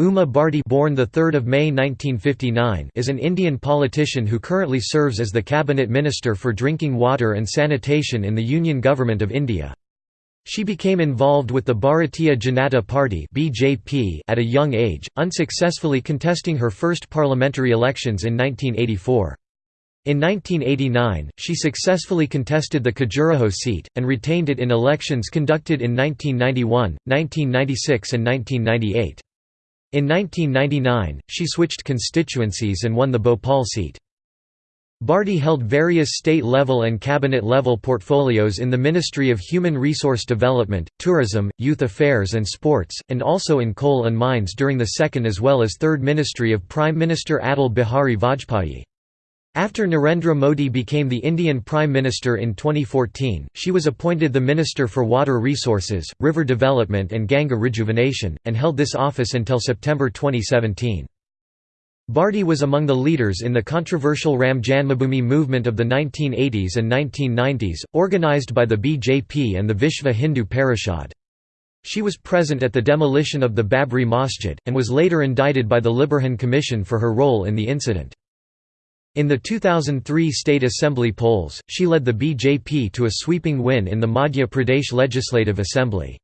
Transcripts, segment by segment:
Uma Bharti born the 3rd of May 1959 is an Indian politician who currently serves as the cabinet minister for drinking water and sanitation in the Union Government of India. She became involved with the Bharatiya Janata Party (BJP) at a young age, unsuccessfully contesting her first parliamentary elections in 1984. In 1989, she successfully contested the Khajuraho seat, and retained it in elections conducted in 1991, 1996 and 1998. In 1999, she switched constituencies and won the Bhopal seat. Bharti held various state-level and cabinet-level portfolios in the Ministry of Human Resource Development, Tourism, Youth Affairs and Sports, and also in coal and mines during the second as well as third ministry of Prime Minister Atal Bihari Vajpayee. After Narendra Modi became the Indian Prime Minister in 2014, she was appointed the Minister for Water Resources, River Development and Ganga Rejuvenation, and held this office until September 2017. Bharti was among the leaders in the controversial Ram Janmabhoomi movement of the 1980s and 1990s, organized by the BJP and the Vishva Hindu Parishad. She was present at the demolition of the Babri Masjid, and was later indicted by the Liberhan Commission for her role in the incident. In the 2003 State Assembly polls, she led the BJP to a sweeping win in the Madhya Pradesh Legislative Assembly.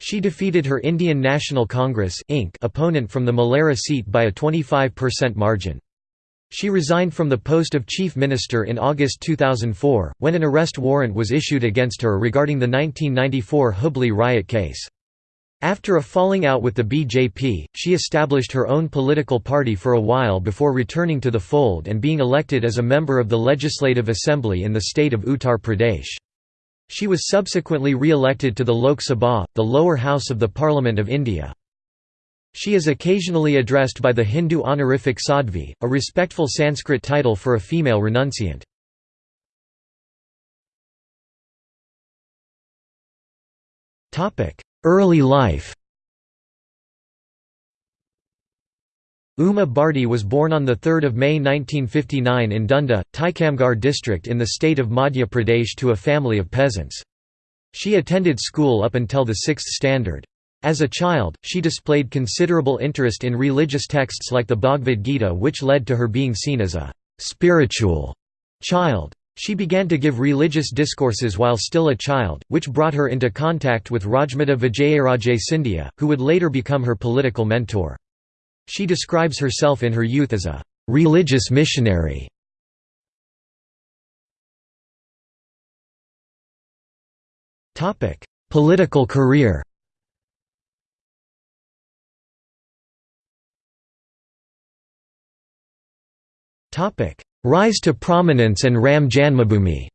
She defeated her Indian National Congress Inc. opponent from the Malehra seat by a 25% margin. She resigned from the post of Chief Minister in August 2004, when an arrest warrant was issued against her regarding the 1994 Hubli riot case. After a falling out with the BJP, she established her own political party for a while before returning to the fold and being elected as a member of the Legislative Assembly in the state of Uttar Pradesh. She was subsequently re-elected to the Lok Sabha, the lower house of the Parliament of India. She is occasionally addressed by the Hindu honorific Sadhvi, a respectful Sanskrit title for a female renunciant. Early life Uma Bharti was born on 3 May 1959 in Dunda, Tikamgarh district in the state of Madhya Pradesh to a family of peasants. She attended school up until the sixth standard. As a child, she displayed considerable interest in religious texts like the Bhagavad Gita which led to her being seen as a «spiritual» child. She began to give religious discourses while still a child, which brought her into contact with Rajmata Vijayaraje Scindia, who would later become her political mentor. She describes herself in her youth as a «religious missionary». Political career Topic: Rise to prominence and Ram Janmabhoomi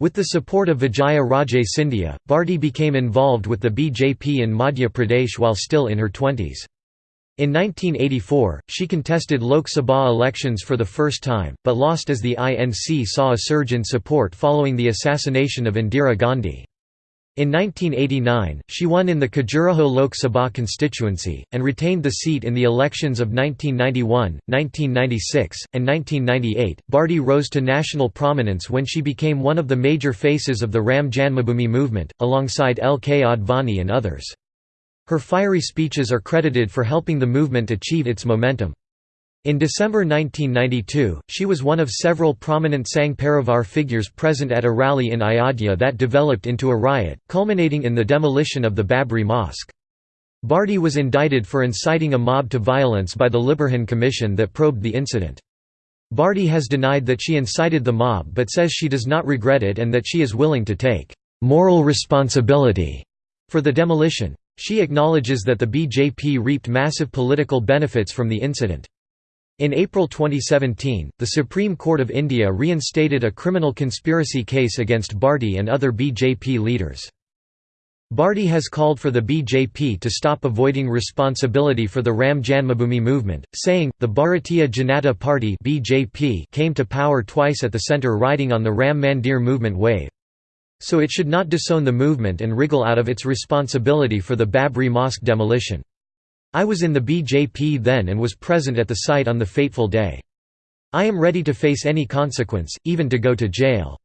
With the support of Vijaya Raje Scindia, Bharti became involved with the BJP in Madhya Pradesh while still in her twenties. In 1984, she contested Lok Sabha elections for the first time, but lost as the INC saw a surge in support following the assassination of Indira Gandhi. In 1989, she won in the Khajuraho Lok Sabha constituency, and retained the seat in the elections of 1991, 1996, and 1998. Bharti rose to national prominence when she became one of the major faces of the Ram Janmabhoomi movement, alongside L. K. Advani and others. Her fiery speeches are credited for helping the movement achieve its momentum. In December 1992, she was one of several prominent Sangh Parivar figures present at a rally in Ayodhya that developed into a riot, culminating in the demolition of the Babri Mosque. Bharti was indicted for inciting a mob to violence by the Liberhan Commission that probed the incident. Bharti has denied that she incited the mob but says she does not regret it and that she is willing to take «moral responsibility» for the demolition. She acknowledges that the BJP reaped massive political benefits from the incident. In April 2017, the Supreme Court of India reinstated a criminal conspiracy case against Bharti and other BJP leaders. Bharti has called for the BJP to stop avoiding responsibility for the Ram Janmabhoomi movement, saying, the Bharatiya Janata Party BJP came to power twice at the centre riding on the Ram Mandir movement wave. So it should not disown the movement and wriggle out of its responsibility for the Babri Mosque demolition. I was in the BJP then and was present at the site on the fateful day. I am ready to face any consequence, even to go to jail."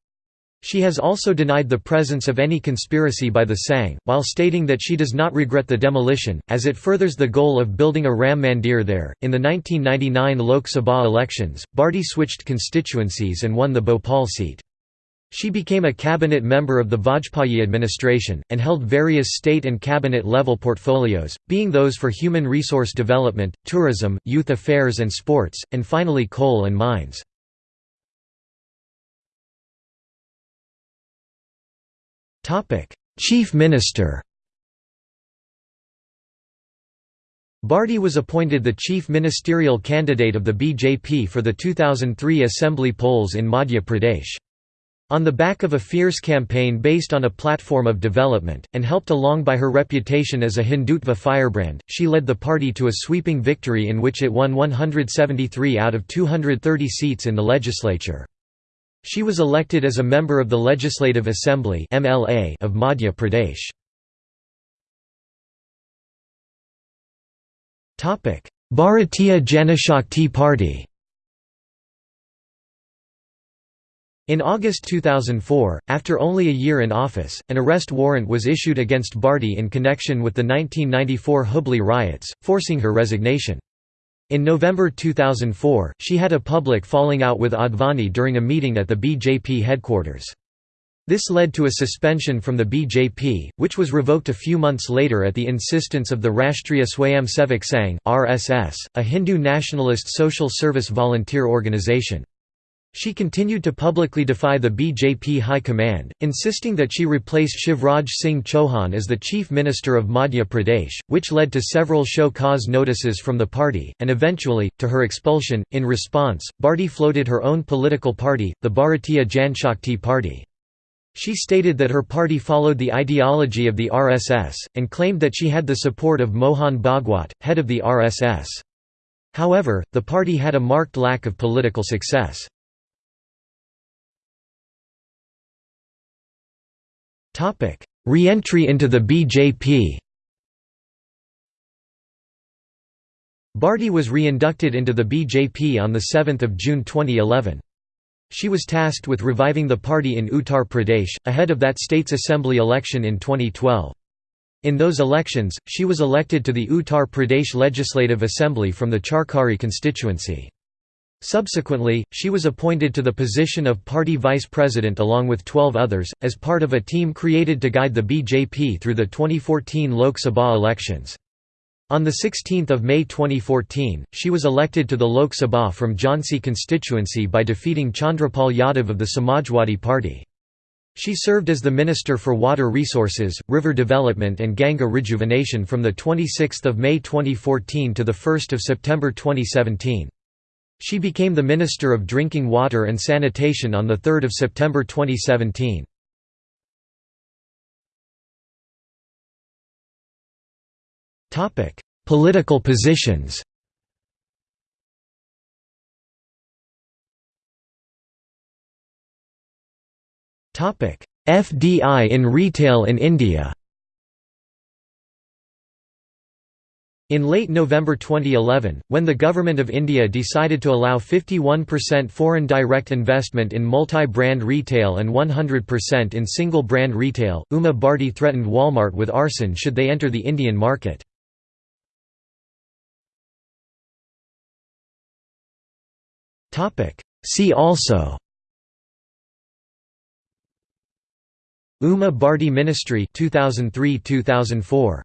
She has also denied the presence of any conspiracy by the Sangh, while stating that she does not regret the demolition, as it furthers the goal of building a Ram Mandir there. In the 1999 Lok Sabha elections, Bharti switched constituencies and won the Bhopal seat. She became a cabinet member of the Vajpayee administration, and held various state and cabinet level portfolios, being those for human resource development, tourism, youth affairs and sports, and finally coal and mines. Chief Minister. Bharti was appointed the chief ministerial candidate of the BJP for the 2003 assembly polls in Madhya Pradesh. On the back of a fierce campaign based on a platform of development, and helped along by her reputation as a Hindutva firebrand, she led the party to a sweeping victory in which it won 173 out of 230 seats in the legislature. She was elected as a member of the Legislative Assembly of Madhya Pradesh. Bharatiya Janashakti Party In August 2004, after only a year in office, an arrest warrant was issued against Bharti in connection with the 1994 Hubli riots, forcing her resignation. In November 2004, she had a public falling out with Advani during a meeting at the BJP headquarters. This led to a suspension from the BJP, which was revoked a few months later at the insistence of the Rashtriya Swayamsevak Sangh (RSS), a Hindu nationalist social service volunteer organization. She continued to publicly defy the BJP High Command, insisting that she replace Shivraj Singh Chauhan as the Chief Minister of Madhya Pradesh, which led to several show cause notices from the party, and eventually, to her expulsion. In response, Bharti floated her own political party, the Bharatiya Janshakti Party. She stated that her party followed the ideology of the RSS, and claimed that she had the support of Mohan Bhagwat, head of the RSS. However, the party had a marked lack of political success. Re-entry into the BJP Bharti was re-inducted into the BJP on 7 June 2011. She was tasked with reviving the party in Uttar Pradesh, ahead of that state's assembly election in 2012. In those elections, she was elected to the Uttar Pradesh Legislative Assembly from the Charkhari constituency. Subsequently, she was appointed to the position of party vice president along with 12 others, as part of a team created to guide the BJP through the 2014 Lok Sabha elections. On 16 May 2014, she was elected to the Lok Sabha from Jhansi constituency by defeating Chandrapal Yadav of the Samajwadi Party. She served as the Minister for Water Resources, River Development and Ganga Rejuvenation from 26 May 2014 to 1 September 2017. She became the Minister of Drinking Water and Sanitation on 3 September 2017. Political positions FDI in retail in India In late November 2011, when the Government of India decided to allow 51% foreign direct investment in multi-brand retail and 100% in single-brand retail, Uma Bharti threatened Walmart with arson should they enter the Indian market. See also Uma Bharti Ministry 2003-2004